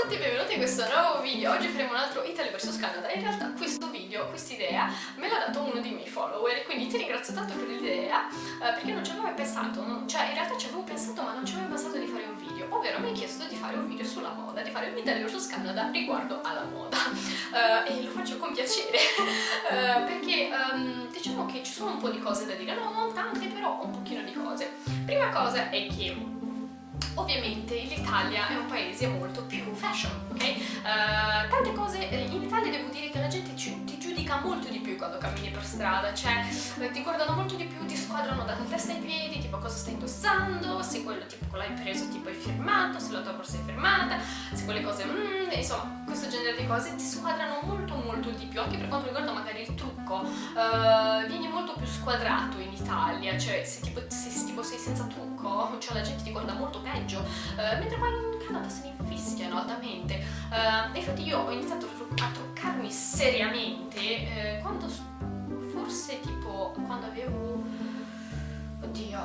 a tutti e benvenuti in questo nuovo video, oggi faremo un altro Italy vs Canada. In realtà questo video, questa idea me l'ha dato uno dei miei follower quindi ti ringrazio tanto per l'idea eh, perché non ci avevo mai pensato, non, cioè in realtà ci avevo pensato ma non ci avevo pensato di fare un video. Ovvero mi hai chiesto di fare un video sulla moda, di fare un Italy vs Canada riguardo alla moda. Uh, e lo faccio con piacere. Uh, perché um, diciamo che ci sono un po' di cose da dire, no non tante però un pochino di cose. Prima cosa è che Ovviamente l'Italia è un paese molto più fashion, ok? Uh, tante cose, eh, in Italia devo dire che la gente ci, ti giudica molto di più quando cammini per strada, cioè eh, ti guardano molto di più, ti squadrano dalla testa ai piedi, tipo cosa stai indossando, se quello tipo l'hai preso tipo hai firmato, se la tua borsa è firmata, se quelle cose, mm, insomma, questo genere di cose ti squadrano molto molto di più, anche per quanto riguarda magari il trucco, uh, vieni molto più squadrato in Italia, cioè se tipo, se, tipo sei senza trucco, cioè la gente ti guarda molto peggio, uh, mentre poi in Canada se ne infischiano altamente. Uh, infatti io ho iniziato a truccarmi seriamente eh, quando forse tipo quando avevo oddio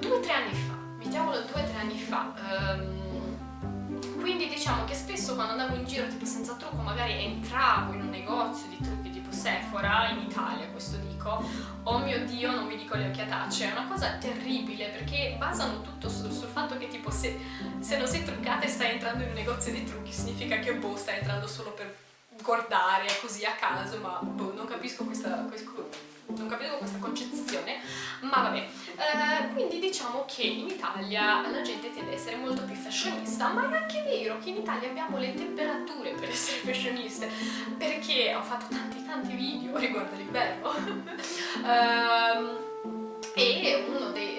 due o tre anni fa mettiamolo due o tre anni fa um, quindi diciamo che spesso quando andavo in giro tipo senza trucco magari entravo in un negozio di trucchi tipo Sephora in Italia questo dico. Oh mio dio non mi dico le occhiatacce è una cosa terribile perché basano tutto sul, sul fatto che tipo se, se, non sei truccata e stai entrando in un negozio di trucchi significa che boh stai entrando solo per guardare così a caso ma boh non capisco questa, non capisco questa concezione. Ma vabbè eh, quindi diciamo che in Italia la gente tende ad essere molto più fashionista ma è anche vero che in Italia abbiamo le temperature per essere fashioniste perché ho fatto tanti tanti video riguardo l'inverno um, e uno dei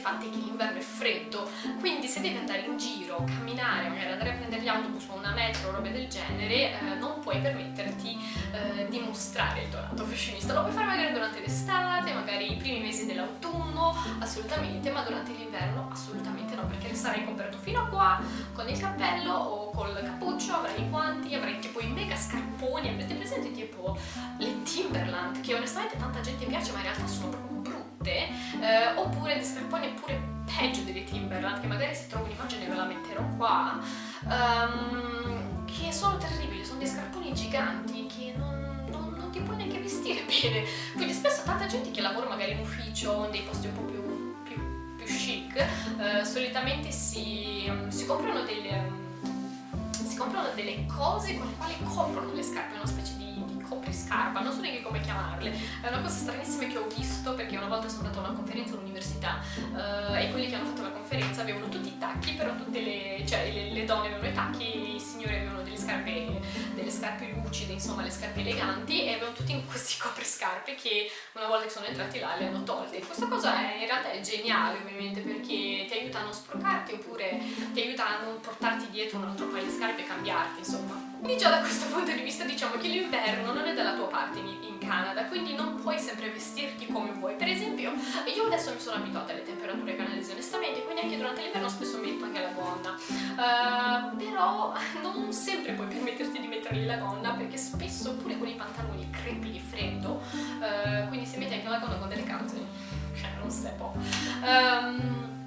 fatti è che l'inverno è freddo, quindi se devi andare in giro, camminare, magari andare a prendere gli autobus o una metro o robe del genere, eh, non puoi permetterti eh, di mostrare il tuo lato fashionista. Lo puoi fare magari durante l'estate, magari i primi mesi dell'autunno, assolutamente, ma durante l'inverno assolutamente no, perché sarai coperto fino a qua con il cappello o col cappuccio, avrai i guanti, avrai scarponi, avrete presente tipo le Timberland, che onestamente tanta gente piace ma in realtà sono proprio brutte, eh, oppure dei scarponi pure peggio delle Timberland, che magari se trovo un'immagine ve la metterò qua, um, che sono terribili, sono dei scarponi giganti che non, non, non, ti puoi neanche vestire bene, quindi spesso tanta gente che lavora magari in ufficio, in dei posti un po' più, più, più chic, eh, solitamente si, si comprano delle... comprano delle cose con le quali coprono le scarpe, una specie di coprinscarpa, non so neanche come chiamarle, è una cosa stranissima che ho visto perché una volta sono andata a una conferenza all'università uh, e quelli che hanno fatto la conferenza avevano tutti i tacchi, però tutte le, cioè le, le donne avevano i tacchi i signori avevano delle scarpe, delle scarpe lucide, insomma le scarpe eleganti e avevano tutti questi copriscarpe che una volta che sono entrati là le hanno tolte. Questa cosa è, in realtà è geniale ovviamente perché ti aiuta a non sporcarti oppure ti aiuta a non portarti dietro un altro di scarpe e cambiarti, insomma. Quindi già da questo punto di vista diciamo che l'inverno non è dalla tua parte in, Canada, quindi non puoi sempre vestirti come vuoi. Per esempio, io adesso mi sono abituata alle temperature canadesi onestamente, quindi anche durante l'inverno spesso metto anche la gonna. Uh, però non sempre puoi permetterti di mettergli la gonna perché spesso pure con i pantaloni crepi di freddo, uh, quindi se metti anche la gonna con delle calze, cioè non si può. Um,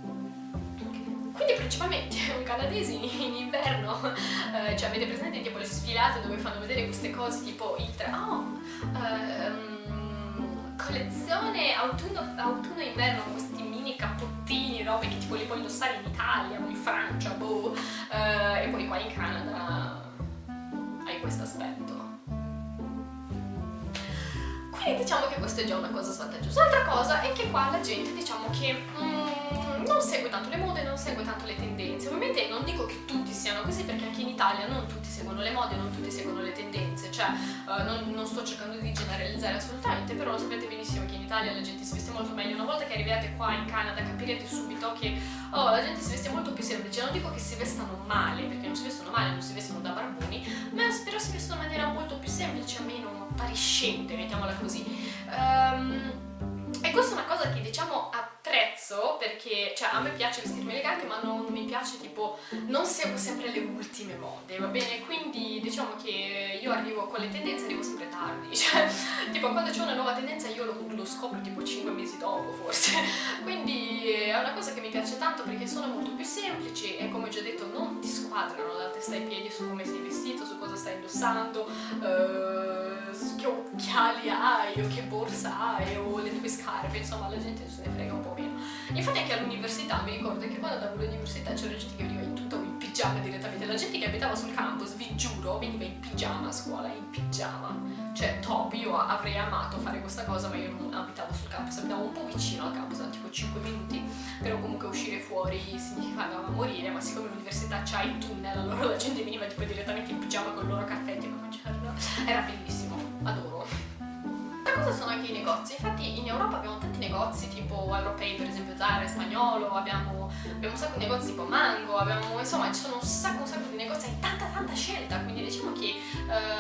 principalmente un canadese in inverno, eh, cioè avete presente tipo le sfilate dove fanno vedere queste cose tipo il tra... Oh, ehm, collezione autunno-inverno con questi mini cappottini, robe che tipo li puoi indossare in Italia o in Francia, boh, eh, e poi qua in Canada hai questo aspetto. Quindi diciamo che questa è già una cosa svantaggiosa. L'altra cosa è che qua la gente diciamo che... Mm, non segue tanto le mode, non segue tanto le tendenze. Ovviamente non dico che tutti siano così perché anche in Italia non tutti seguono le mode, non tutti seguono le tendenze, cioè uh, non, non, sto cercando di generalizzare assolutamente, però lo sapete benissimo che in Italia la gente si veste molto meglio. Una volta che arrivate qua in Canada capirete subito che oh, la gente si veste molto più semplice. Non dico che si vestano male, perché non si vestono male, non si vestono da barboni, ma però si vestono in maniera molto più semplice, meno appariscente, mettiamola così. Um, e questa è una cosa che diciamo apprezzo perché cioè, a me piace vestirmi elegante ma non mi piace tipo non seguo sempre le ultime mode va bene quindi diciamo che io arrivo con le tendenze arrivo sempre tardi cioè tipo quando c'è una nuova tendenza io lo, lo scopro tipo 5 mesi dopo forse, quindi è una cosa che mi piace tanto perché sono molto più semplici e come ho già detto non ti squadrano da testa ai piedi su come sei vestito, su cosa stai indossando, su che occhiali hai o che borsa hai o le tue scarpe, insomma la gente se ne frega un po' meno. Infatti anche all'università mi ricordo che quando andavo all'università c'era gente che veniva in tutto in pigiama direttamente, la gente che abitava sul campus, vi giuro, veniva in pigiama a scuola, in pigiama. Cioè, top, io avrei amato fare questa cosa, ma io non abitavo sul campus, abitavo un po' vicino al campus, tipo 5 minuti, però comunque uscire fuori significava morire, ma siccome l'università c'ha il tunnel, allora la gente veniva tipo direttamente in pigiama con il loro caffè, tipo mangiarlo. Era bellissimo, adoro. Cosa sono anche i negozi, infatti in Europa abbiamo tanti negozi tipo europei, per esempio Zara, Spagnolo, abbiamo, abbiamo un sacco di negozi tipo Mango, abbiamo, insomma ci sono un sacco, un sacco di negozi, hai tanta tanta scelta, quindi diciamo che uh,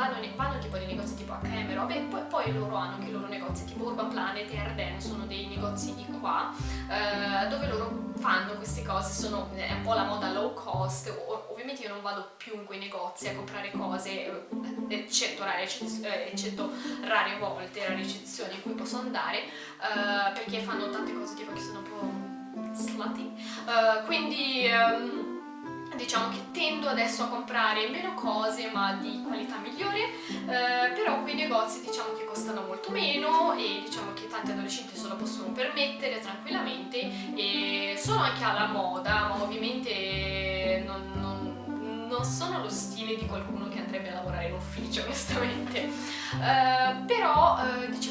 vanno, vanno tipo nei negozi tipo H&M robe e poi, poi, loro hanno anche i loro negozi tipo Urban Planet e Arden, sono dei negozi di qua eh, dove loro fanno queste cose, sono, è un po' la moda low cost, ovviamente io non vado più in quei negozi a comprare cose, eh, eccetto rare, eh, eccetto rare volte, rare eccezioni in cui posso andare, eh, perché fanno tante cose tipo che sono un po' slutty, uh, quindi um, diciamo che adesso a comprare meno cose ma di qualità migliore eh, però quei negozi diciamo che costano molto meno e diciamo che tanti adolescenti se lo possono permettere tranquillamente e sono anche alla moda ma ovviamente non, non, non sono lo stile di qualcuno che andrebbe a lavorare in ufficio onestamente. Eh, però eh, diciamo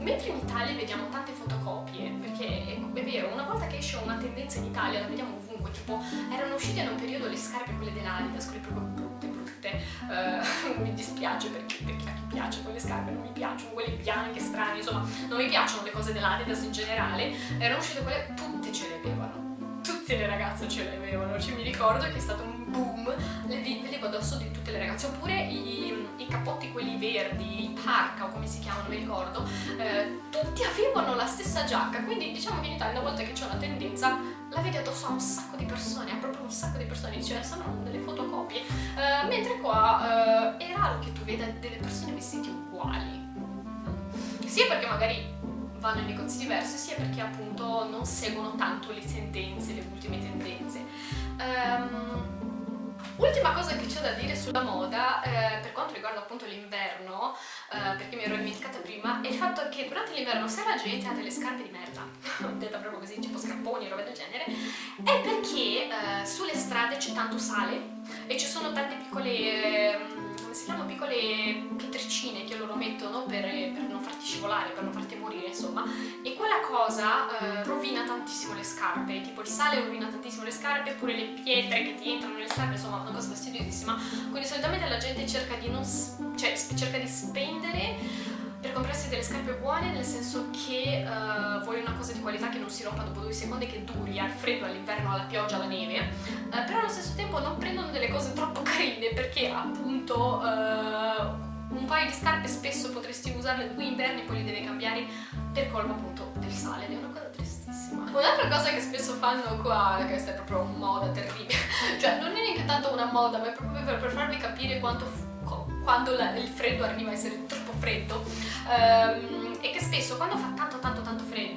mentre in Italia vediamo tante fotocopie perché è, vero una volta che esce una tendenza in Italia la vediamo ovunque tipo erano uscite in un periodo le scarpe quelle dell'Adidas, quelle proprio brutte brutte, uh, mi dispiace perché, perché a chi piace quelle scarpe non mi piacciono, quelle bianche, strane, insomma non mi piacciono le cose dell'Adidas in generale, erano uscite quelle, tutte ce le avevano, tutte le ragazze ce le avevano, cioè mi ricordo che è stato un boom, le vedevo addosso di tutte le ragazze, oppure i, i cappotti quelli verdi, i parka o come si chiamano, mi ricordo, eh, tutti avevano la stessa giacca, quindi diciamo che in Italia una volta che c'è una tendenza la vedi addosso a un sacco di persone, a proprio un sacco di persone, cioè sono delle fotocopie, uh, mentre qua uh, è raro che tu veda delle persone vestite uguali, sia perché magari vanno in negozi diversi, sia perché appunto non seguono tanto le tendenze, le ultime tendenze. Um, Ultima cosa che c'è da dire sulla moda, eh, per quanto riguarda appunto l'inverno, eh, perché mi ero dimenticata prima, è il fatto che durante l'inverno se la gente ha delle scarpe di merda, detta proprio così, tipo scarponi e roba del genere, è perché eh, sulle strade c'è tanto sale e ci sono tante piccole, ehm, come si chiamano, piccole pietricine scivolare, per non farti morire, insomma, e quella cosa eh, rovina tantissimo le scarpe, tipo il sale rovina tantissimo le scarpe, oppure le pietre che ti entrano nelle scarpe, insomma, una cosa fastidiosissima, quindi solitamente la gente cerca di, non, cioè, cerca di spendere per comprarsi delle scarpe buone nel senso che uh, vuoi una cosa di qualità che non si rompa dopo due secondi che duri al freddo, all'inverno, alla pioggia, alla neve. Uh, però allo stesso tempo non prendono delle cose troppo carine perché appunto uh, un paio di scarpe spesso potresti usarle due inverni e poi li devi cambiare per colpa appunto del sale ed è una cosa tristissima. Un'altra cosa che spesso fanno qua questa è proprio moda terribile cioè non è neanche tanto una moda ma è proprio per, per farvi capire quanto quando la, il freddo arriva a essere troppo freddo um, e che spesso quando fa tanto tanto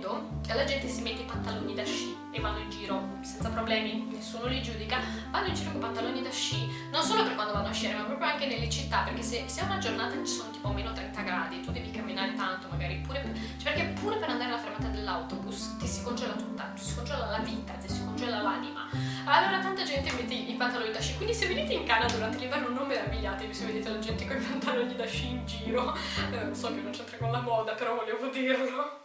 freddo la gente si mette i pantaloni da sci e vanno in giro senza problemi, nessuno li giudica, vanno in giro con pantaloni da sci, non solo per quando vanno a sciare ma proprio anche nelle città perché se, se una giornata ci sono tipo meno 30 gradi tu devi camminare tanto magari pure per, cioè perché pure per andare alla fermata dell'autobus ti si congela tutta, ti si congela la vita, ti si congela l'anima. Allora tanta gente mette i pantaloni da sci quindi se venite in Canada durante l'inverno non meravigliatevi se vedete la gente con i pantaloni da sci in giro. Eh, so che non c'entra con la moda però volevo dirlo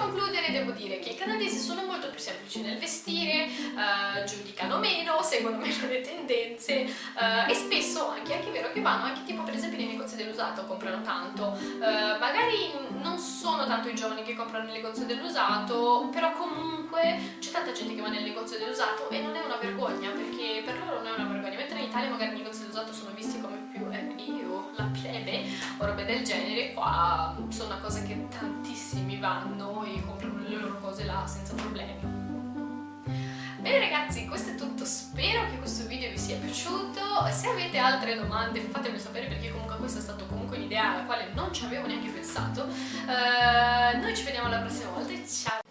concludere devo dire che i canadesi sono molto più semplici nel vestire, uh, giudicano meno, seguono meno le tendenze uh, e spesso anche, anche è vero che vanno anche tipo per esempio nei negozi dell'usato, comprano tanto. Uh, magari non sono tanto i giovani che comprano nel negozio dell'usato, però comunque c'è tanta gente che va nel negozio dell'usato e non è una vergogna, perché per loro non è una vergogna, mentre in Italia magari i negozi dell'usato sono visti come del genere qua sono una cosa che tantissimi vanno e comprano le loro cose là senza problemi. Bene ragazzi, questo è tutto, spero che questo video vi sia piaciuto, se avete altre domande fatemi sapere perché comunque questa è stata comunque un'idea alla quale non ci avevo neanche pensato. Uh, noi ci vediamo la prossima volta, ciao!